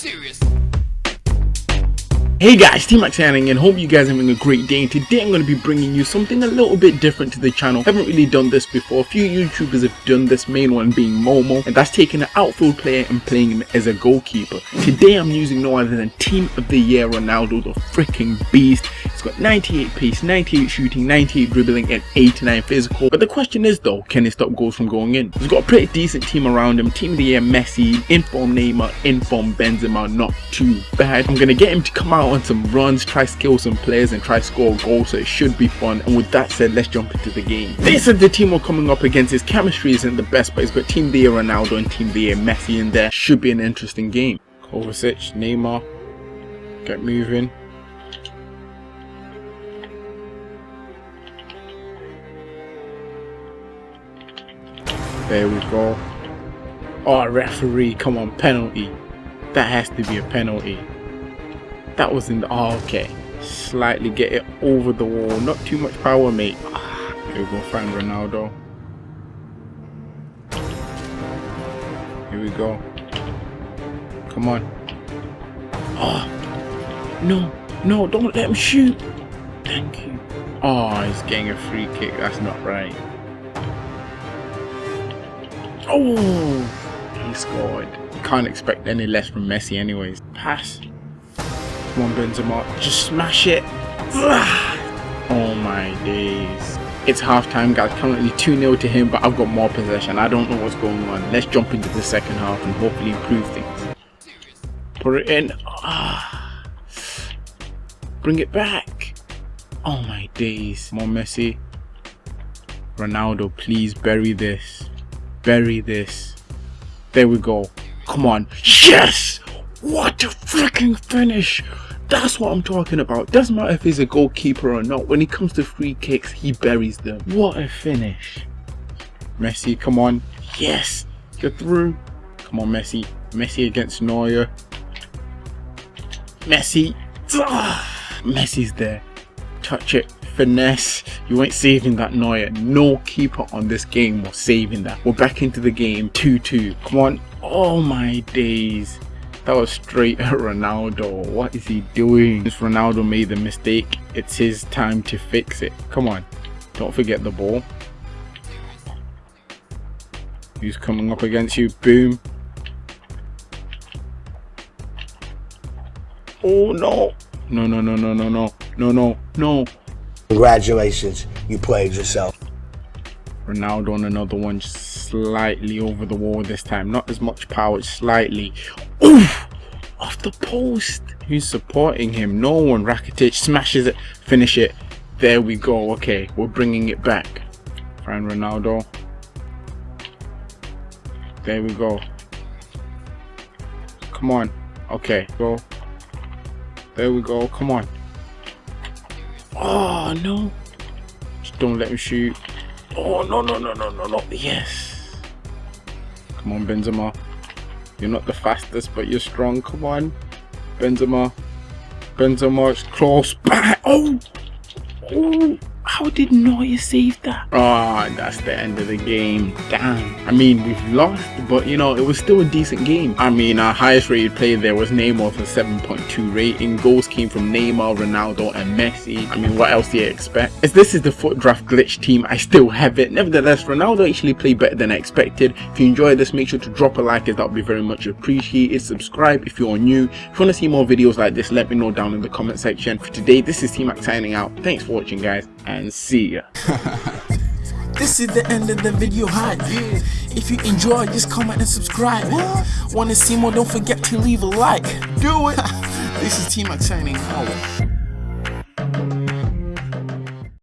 Serious. Hey guys, T-Max signing and hope you guys are having a great day and today I'm going to be bringing you something a little bit different to the channel. I haven't really done this before, a few YouTubers have done this, main one being Momo and that's taking an outfield player and playing him as a goalkeeper. Today I'm using no other than Team of the Year Ronaldo, the freaking beast. He's got 98 pace, 98 shooting, 98 dribbling and 89 physical. But the question is though, can he stop goals from going in? He's got a pretty decent team around him, Team of the Year Messi, inform Neymar, inform Benzema, not too bad. I'm to get him to come out on some runs, try skill some players and try score goals so it should be fun and with that said let's jump into the game. This is the team we're coming up against, his chemistry isn't the best but he's got Team the Ronaldo and Team the Messi in there, should be an interesting game. Kovacic, Neymar, get moving. There we go. Oh, referee, come on, penalty. That has to be a penalty. That was in the oh okay. Slightly get it over the wall. Not too much power mate. Ah, here we go find Ronaldo. Here we go. Come on. Oh no no don't let him shoot. Thank you. Oh he's getting a free kick. That's not right oh he scored you can't expect any less from Messi anyways pass Come on, Benzema. Just smash it. Oh my days. It's halftime, guys. Currently 2-0 to him, but I've got more possession. I don't know what's going on. Let's jump into the second half and hopefully improve things. Put it in. Ah. Bring it back. Oh my days. More Messi. Ronaldo, please bury this. Bury this. There we go. Come on. Yes! What a freaking finish! That's what I'm talking about. Doesn't matter if he's a goalkeeper or not. When it comes to free kicks, he buries them. What a finish. Messi, come on. Yes! Get through. Come on, Messi. Messi against Neuer. Messi. Ah, Messi's there. Touch it. Finesse. You ain't saving that Neuer. No keeper on this game was saving that. We're back into the game. 2-2. Come on. Oh my days. That was straight Ronaldo. What is he doing? Ronaldo made the mistake. It's his time to fix it. Come on. Don't forget the ball. Who's coming up against you? Boom. Oh no. No, no, no, no, no, no. No, no, no. Congratulations. You played yourself. Ronaldo on another one slightly over the wall this time. Not as much power, slightly. Oof! Off the post. Who's supporting him? No one. Rakitic smashes it. Finish it. There we go. Okay, we're bringing it back. Find Ronaldo. There we go. Come on. Okay, go. There we go. Come on. Oh, no. Just don't let him shoot. Oh, no, no, no, no, no, no. Yes. Come on, Benzema. You're not the fastest, but you're strong. Come on. Benzema. Benzema close. Back. Oh. Oh. How did Neuer save that? Ah, oh, that's the end of the game. Damn. I mean, we've lost, but you know, it was still a decent game. I mean, our highest rated player there was Neymar a 7.2 rating. Goals came from Neymar, Ronaldo, and Messi. I mean, what else do you expect? As this is the FUT draft glitch team, I still have it. Nevertheless, Ronaldo actually played better than I expected. If you enjoyed this, make sure to drop a like as that would be very much appreciated. Subscribe if you're new. If you want to see more videos like this, let me know down in the comment section. For today, this is T-Max signing out. Thanks for watching, guys, and see ya. This is the end of the video hype. If you enjoy, just comment and subscribe. Wanna see more? Don't forget to leave a like. Do it. this is T-Max signing out.